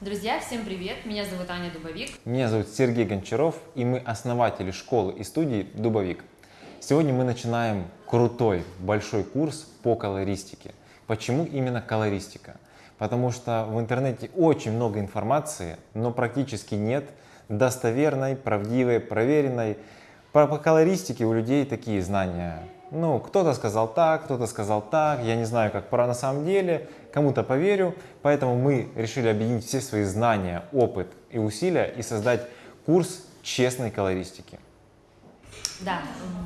Друзья, всем привет! Меня зовут Аня Дубовик. Меня зовут Сергей Гончаров, и мы основатели школы и студии Дубовик. Сегодня мы начинаем крутой большой курс по колористике. Почему именно колористика? Потому что в интернете очень много информации, но практически нет достоверной, правдивой, проверенной. По, по колористике у людей такие знания. Ну, кто-то сказал так, кто-то сказал так, я не знаю, как пора на самом деле, кому-то поверю. Поэтому мы решили объединить все свои знания, опыт и усилия и создать курс честной колористики. Да,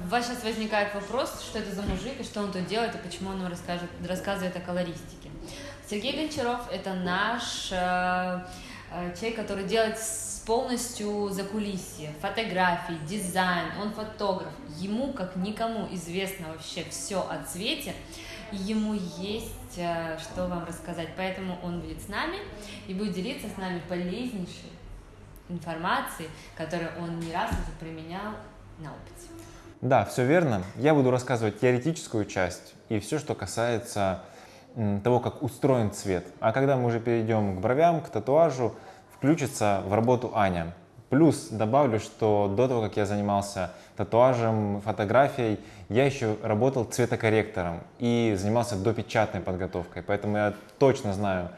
у вас сейчас возникает вопрос, что это за мужик, и что он тут делает, и почему он нам расскажет, рассказывает о колористике. Сергей Гончаров – это наш э, э, человек, который делает полностью за кулисье, фотографии, дизайн, он фотограф. Ему, как никому, известно вообще все о цвете, и ему есть э, что вам рассказать. Поэтому он будет с нами и будет делиться с нами полезнейшей информацией, которую он не раз уже применял на опыте. Да, все верно. Я буду рассказывать теоретическую часть и все, что касается того, как устроен цвет. А когда мы уже перейдем к бровям, к татуажу, включится в работу Аня. Плюс добавлю, что до того, как я занимался татуажем, фотографией, я еще работал цветокорректором и занимался допечатной подготовкой. Поэтому я точно знаю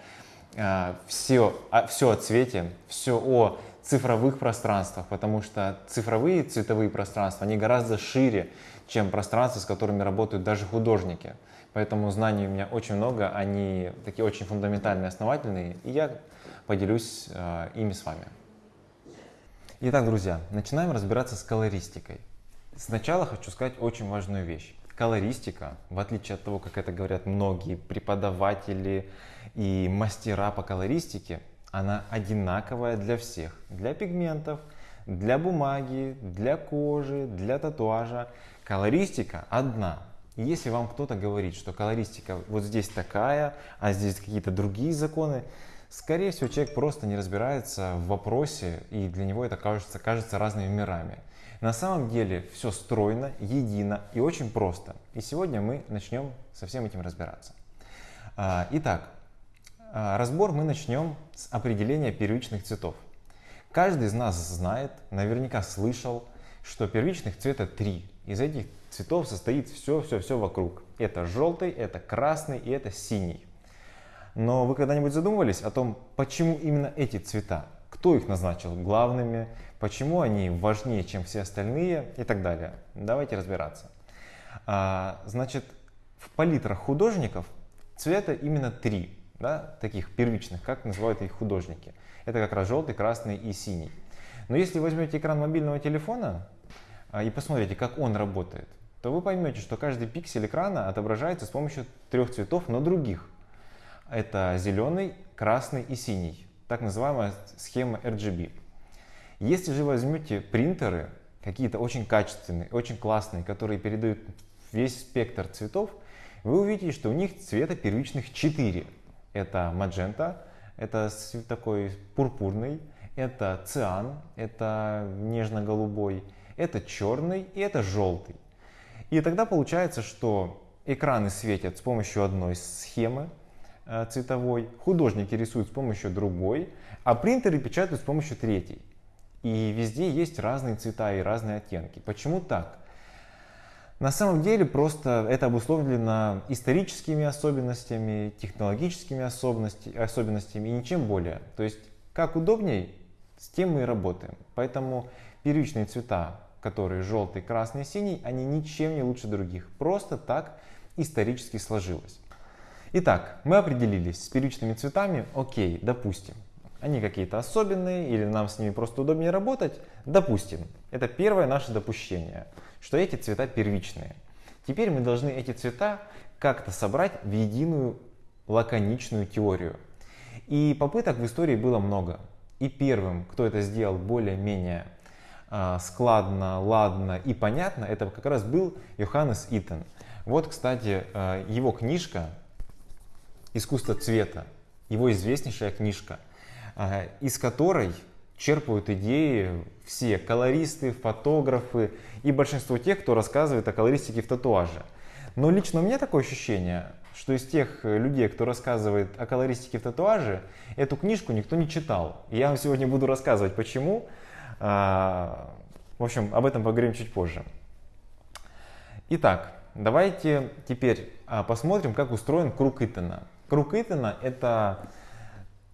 э, все, а, все о цвете, все о цифровых пространствах, потому что цифровые цветовые пространства, они гораздо шире, чем пространства, с которыми работают даже художники. Поэтому знаний у меня очень много, они такие очень фундаментальные, основательные, и я поделюсь э, ими с вами. Итак, друзья, начинаем разбираться с колористикой. Сначала хочу сказать очень важную вещь. Колористика, в отличие от того, как это говорят многие преподаватели и мастера по колористике, она одинаковая для всех. Для пигментов, для бумаги, для кожи, для татуажа. Колористика одна. Если вам кто-то говорит, что колористика вот здесь такая, а здесь какие-то другие законы, скорее всего человек просто не разбирается в вопросе и для него это кажется, кажется разными мирами. На самом деле все стройно, едино и очень просто. И сегодня мы начнем со всем этим разбираться. А, итак, а, разбор мы начнем с определения первичных цветов. Каждый из нас знает, наверняка слышал, что первичных цвета три. Из этих цветов состоит все-все-все вокруг. Это желтый, это красный и это синий. Но вы когда-нибудь задумывались о том, почему именно эти цвета? Кто их назначил главными? Почему они важнее, чем все остальные? И так далее. Давайте разбираться. А, значит, в палитрах художников цвета именно три да, таких первичных, как называют их художники. Это как раз желтый, красный и синий. Но если возьмете экран мобильного телефона а, и посмотрите, как он работает, то вы поймете, что каждый пиксель экрана отображается с помощью трех цветов, но других. Это зеленый, красный и синий. Так называемая схема RGB. Если же возьмете принтеры, какие-то очень качественные, очень классные, которые передают весь спектр цветов, вы увидите, что у них цвета первичных 4. Это маджента, это такой пурпурный, это циан, это нежно-голубой, это черный и это желтый. И тогда получается, что экраны светят с помощью одной схемы цветовой, художники рисуют с помощью другой, а принтеры печатают с помощью третьей. И везде есть разные цвета и разные оттенки. Почему так? На самом деле просто это обусловлено историческими особенностями, технологическими особенностями и ничем более. То есть как удобней, с тем мы и работаем. Поэтому первичные цвета, которые желтый, красный, синий, они ничем не лучше других. Просто так исторически сложилось. Итак, мы определились с первичными цветами, окей, допустим. Они какие-то особенные или нам с ними просто удобнее работать, допустим. Это первое наше допущение что эти цвета первичные. Теперь мы должны эти цвета как-то собрать в единую лаконичную теорию. И попыток в истории было много. И первым, кто это сделал более-менее э, складно, ладно и понятно, это как раз был Йоханнес Итон. Вот, кстати, э, его книжка «Искусство цвета», его известнейшая книжка, э, из которой черпают идеи все колористы, фотографы и большинство тех, кто рассказывает о колористике в татуаже. Но лично у меня такое ощущение, что из тех людей, кто рассказывает о колористике в татуаже, эту книжку никто не читал. И я вам сегодня буду рассказывать, почему. А, в общем, об этом поговорим чуть позже. Итак, давайте теперь а, посмотрим, как устроен круг Итана. Круг Итана – это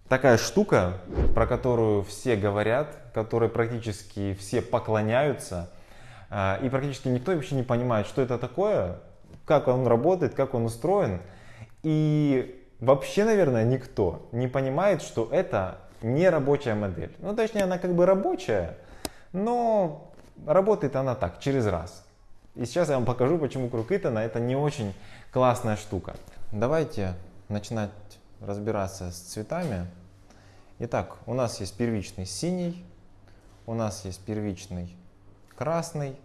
такая штука, про которую все говорят, которой практически все поклоняются, а, и практически никто вообще не понимает, что это такое, как он работает, как он устроен. И вообще, наверное, никто не понимает, что это не рабочая модель. Ну, точнее, она как бы рабочая, но работает она так, через раз. И сейчас я вам покажу, почему круг Итана это не очень классная штука. Давайте начинать разбираться с цветами. Итак, у нас есть первичный синий, у нас есть первичный красный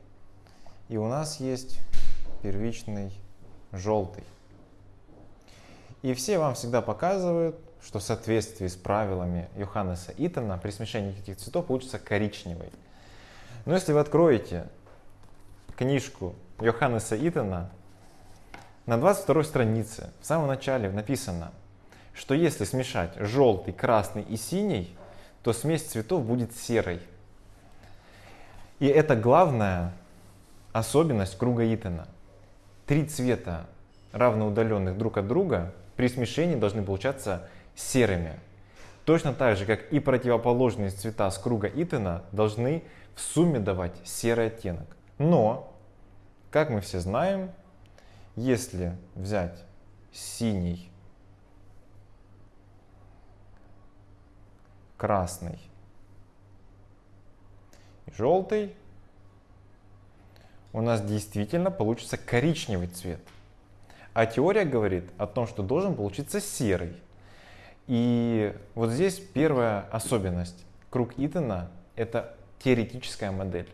и у нас есть первичный желтый. И все вам всегда показывают, что в соответствии с правилами Йоханнеса Итана при смешении этих цветов получится коричневый. Но если вы откроете книжку Йоханнеса Итана, на 22 странице в самом начале написано, что если смешать желтый, красный и синий, то смесь цветов будет серой. И это главная особенность круга Итана. Три цвета, равноудаленных друг от друга, при смешении должны получаться серыми. Точно так же, как и противоположные цвета с круга Итана должны в сумме давать серый оттенок. Но, как мы все знаем, если взять синий, красный и желтый, у нас действительно получится коричневый цвет. А теория говорит о том, что должен получиться серый. И вот здесь первая особенность. Круг Итана – это теоретическая модель.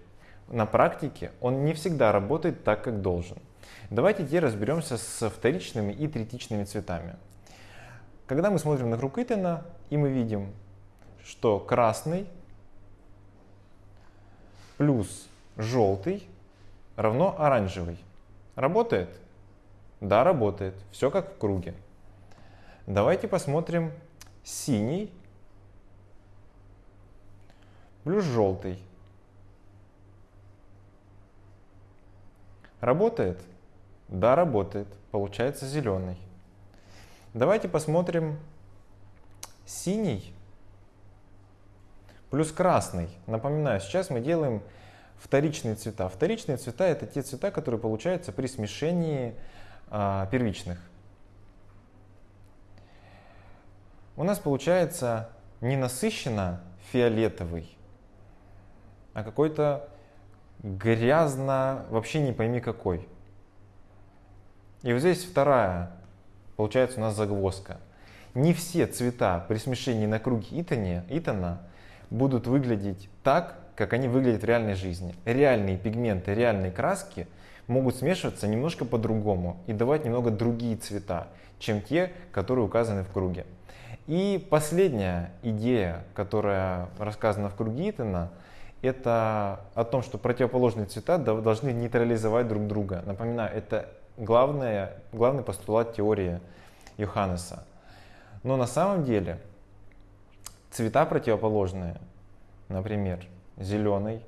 На практике он не всегда работает так, как должен. Давайте теперь разберемся с вторичными и третичными цветами. Когда мы смотрим на круг Итана, и мы видим, что красный плюс желтый равно оранжевый. Работает? Да, работает. Все как в круге. Давайте посмотрим синий плюс желтый. Работает? Да, работает. Получается зеленый. Давайте посмотрим синий плюс красный. Напоминаю, сейчас мы делаем вторичные цвета. Вторичные цвета это те цвета, которые получаются при смешении а, первичных. У нас получается не насыщенно фиолетовый, а какой-то грязно, вообще не пойми какой. И вот здесь вторая, получается у нас загвоздка. Не все цвета при смешении на круге Итане, Итана будут выглядеть так, как они выглядят в реальной жизни. Реальные пигменты, реальные краски могут смешиваться немножко по-другому и давать немного другие цвета, чем те, которые указаны в круге. И последняя идея, которая рассказана в круге Итана, это о том, что противоположные цвета должны нейтрализовать друг друга. Напоминаю, это главное, главный постулат теории Йоханнеса. Но на самом деле цвета противоположные, например, зеленый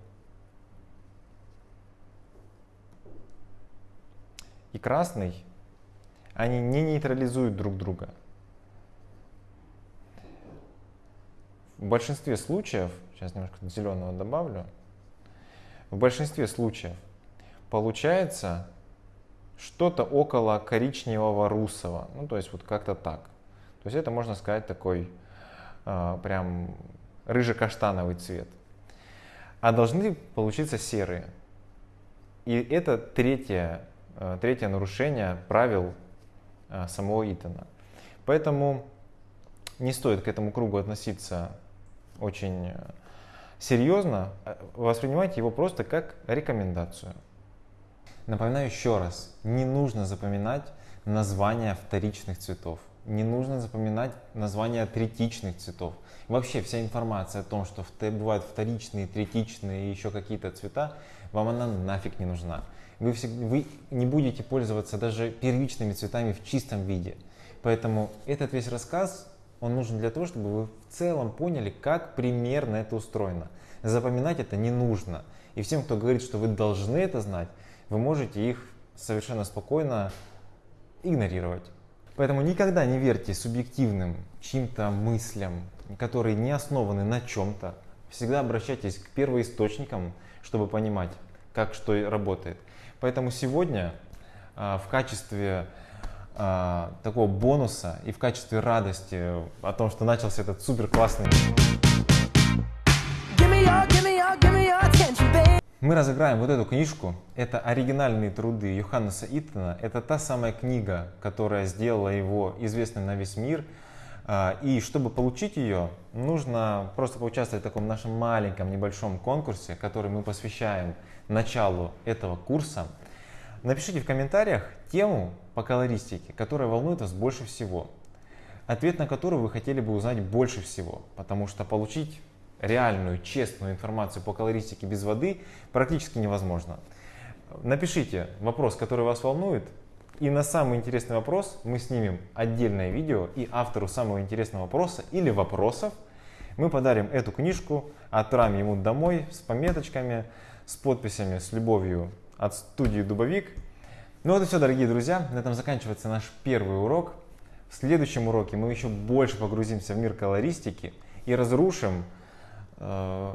и красный, они не нейтрализуют друг друга. В большинстве случаев, сейчас немножко зеленого добавлю, в большинстве случаев получается что-то около коричневого русого, ну то есть вот как-то так. То есть это можно сказать такой э, прям рыже-каштановый цвет. А должны получиться серые. И это третье, э, третье нарушение правил э, самого Итана. Поэтому не стоит к этому кругу относиться очень серьезно, а воспринимайте его просто как рекомендацию. Напоминаю еще раз, не нужно запоминать названия вторичных цветов, не нужно запоминать названия третичных цветов. Вообще вся информация о том, что бывают вторичные, третичные и еще какие-то цвета, вам она нафиг не нужна. Вы, всег- вы не будете пользоваться даже первичными цветами в чистом виде. Поэтому этот весь рассказ, он нужен для того, чтобы вы в целом поняли, как примерно это устроено. Запоминать это не нужно. И всем, кто говорит, что вы должны это знать, вы можете их совершенно спокойно игнорировать. Поэтому никогда не верьте субъективным чьим-то мыслям, которые не основаны на чем-то. Всегда обращайтесь к первоисточникам, чтобы понимать, как что работает. Поэтому сегодня а, в качестве а, такого бонуса и в качестве радости о том, что начался этот супер классный. Мы разыграем вот эту книжку. Это оригинальные труды Йоханнеса Иттона. Это та самая книга, которая сделала его известным на весь мир. А, И чтобы получить ее, нужно просто поучаствовать в таком нашем маленьком небольшом конкурсе, который мы посвящаем началу этого курса. Напишите в комментариях тему по колористике, которая волнует вас больше всего. Ответ на который вы хотели бы узнать больше всего. Потому что получить реальную, честную информацию по колористике без воды практически невозможно. Напишите вопрос, который вас волнует, и на самый интересный вопрос мы снимем отдельное видео, и автору самого интересного вопроса или вопросов мы подарим эту книжку, отправим ему домой с пометочками, с подписями, с любовью от студии Дубовик. Ну вот и все, дорогие друзья, на этом заканчивается наш первый урок. В следующем уроке мы еще больше погрузимся в мир колористики и разрушим э,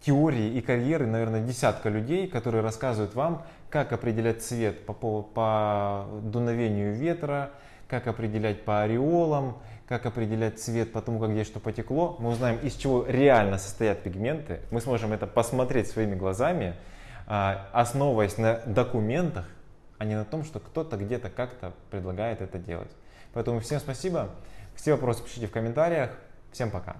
теории и карьеры, наверное, десятка людей, которые рассказывают вам, как определять цвет по, по, по дуновению ветра, как определять по ореолам, как определять цвет по тому, как где что потекло. Мы узнаем, из чего реально состоят пигменты. Мы сможем это посмотреть своими глазами, основываясь на документах, а не на том, что кто-то где-то как-то предлагает это делать. Поэтому всем спасибо. Все вопросы пишите в комментариях. Всем пока.